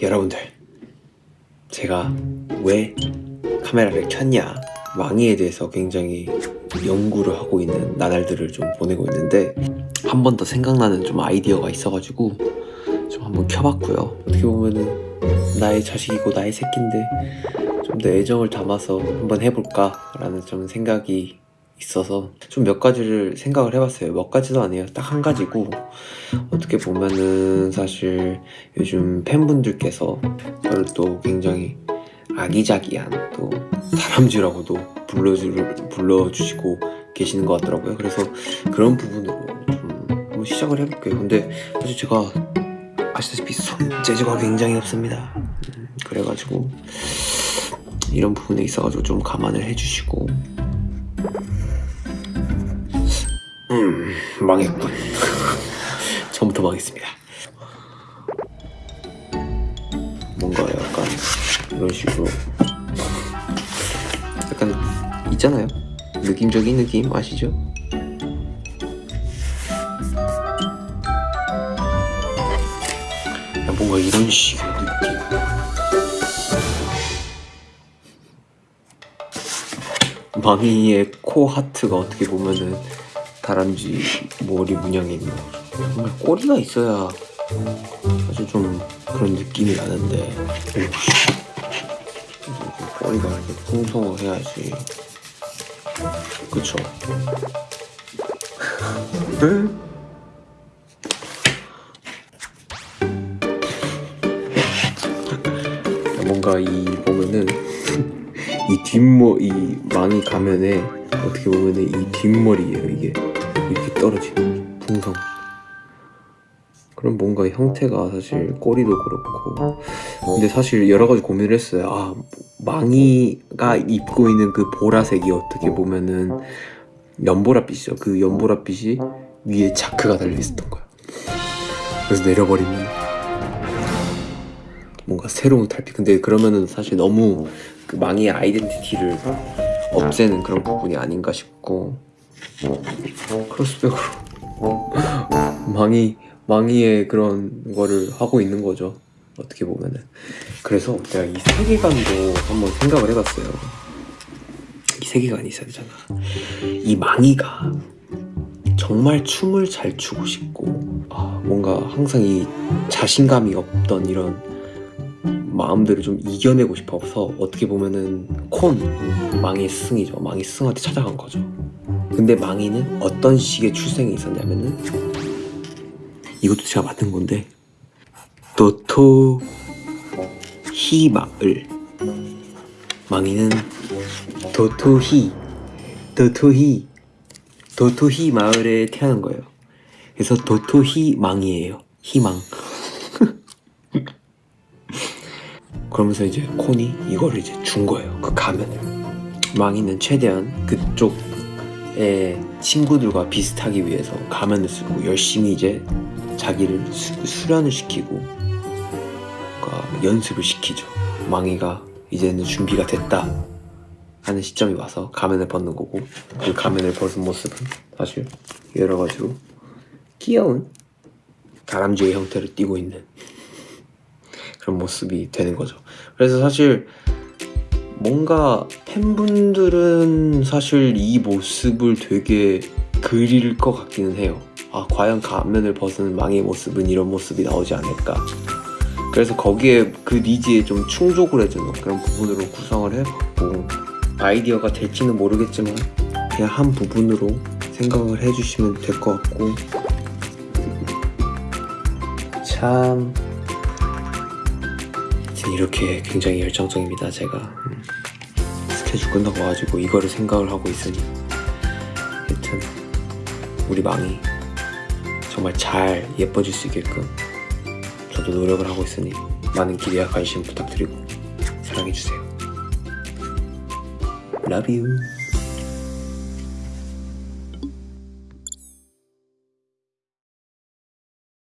여러분들 제가 왜 카메라를 켰냐? 망이에 대해서 굉장히 연구를 하고 있는 나날들을 좀 보내고 있는데 한 번 더 생각나는 좀 아이디어가 있어가지고 좀 한번 켜봤고요. 어떻게 보면은 나의 자식이고 나의 새끼인데 좀 더 애정을 담아서 한번 해볼까 라는 좀 생각이 있어서 좀 몇 가지를 생각을 해봤어요. 몇 가지도 아니에요. 딱 한 가지고. 어떻게 보면은 사실 요즘 팬분들께서 저를 또 굉장히 아기자기한 또 사람쥐라고도 불러주, 불러주시고 계시는 것 같더라고요. 그래서 그런 부분으로 좀 한번 시작을 해볼게요. 근데 사실 제가 아시다시피 손재주가 굉장히 없습니다. 음, 그래가지고 이런 부분에 있어가지고 좀 감안을 해주시고 음 망했군. 처음부터 망했습니다. 뭔가 약간 이런 식으로. 약간 있잖아요. 느낌적인 느낌 아시죠? 야, 뭔가 이런 식의 느낌. 망이의 코 하트가 어떻게 보면은 다람쥐 머리 문양에 있는 정말 꼬리가 있어야 사실 좀 그런 느낌이 나는데. 꼬리가 이렇게 풍성해야지 그쵸 뭔가 이 보면은 이 뒷머 이 망이 가면에 어떻게 보면은 이 뒷머리예요 이게. 이렇게 떨어지는 풍성. 그럼 뭔가 형태가 사실 꼬리도 그렇고. 근데 사실 여러 가지 고민을 했어요. 아 망이가 입고 있는 그 보라색이 어떻게 보면은 연보라빛이죠. 그 연보라빛이 위에 자크가 달려있었던 거야. 그래서 내려버리면 뭔가 새로운 탈피. 근데 그러면은 사실 너무 그 망이의 아이덴티티를 없애는 그런 부분이 아닌가 싶고. 크로스백으로. 망이 망이의 그런 거를 하고 있는 거죠. 어떻게 보면은. 그래서 내가 이 세계관도 한번 생각을 해봤어요. 이 세계관이 있어야 되잖아. 이 망이가 정말 춤을 잘 추고 싶고 아, 뭔가 항상 이 자신감이 없던 이런 마음들을 좀 이겨내고 싶어서 어떻게 보면은 콘 망의 스승이죠. 망의 스승한테 찾아간 거죠. 근데 망이는 어떤 식의 출생이 있었냐면은 이것도 제가 만든 건데 도토 히마을. 망이는 도토히 도토히 도토히 마을에 태어난 거예요. 그래서 도토히 망이에요. 희망 그러면서 이제 콘이 이거를 이제 준 거예요. 그 가면을. 망이는 최대한 그쪽의 친구들과 비슷하기 위해서 가면을 쓰고 열심히 이제 자기를 수, 수련을 시키고 그러니까 연습을 시키죠. 망이가 이제는 준비가 됐다 하는 시점이 와서 가면을 벗는 거고 그 가면을 벗은 모습은 사실 여러 가지로 귀여운 다람쥐의 형태를 띠고 있는 그런 모습이 되는 거죠. 그래서 사실 뭔가 팬분들은 사실 이 모습을 되게 그릴 것 같기는 해요. 아 과연 가면을 벗은 망의 모습은 이런 모습이 나오지 않을까. 그래서 거기에 그 니즈에 좀 충족을 해주는 그런 부분으로 구성을 해봤고 아이디어가 될지는 모르겠지만 그냥 한 부분으로 생각을 해주시면 될 것 같고. 참 이렇게 굉장히 열정적입니다 제가. 음. 스케줄 끝나고 와가지고 이거를 생각을 하고 있으니. 하여튼 우리 망이 정말 잘 예뻐질 수 있게끔 저도 노력을 하고 있으니 많은 기대와 관심 부탁드리고 사랑해주세요. Love you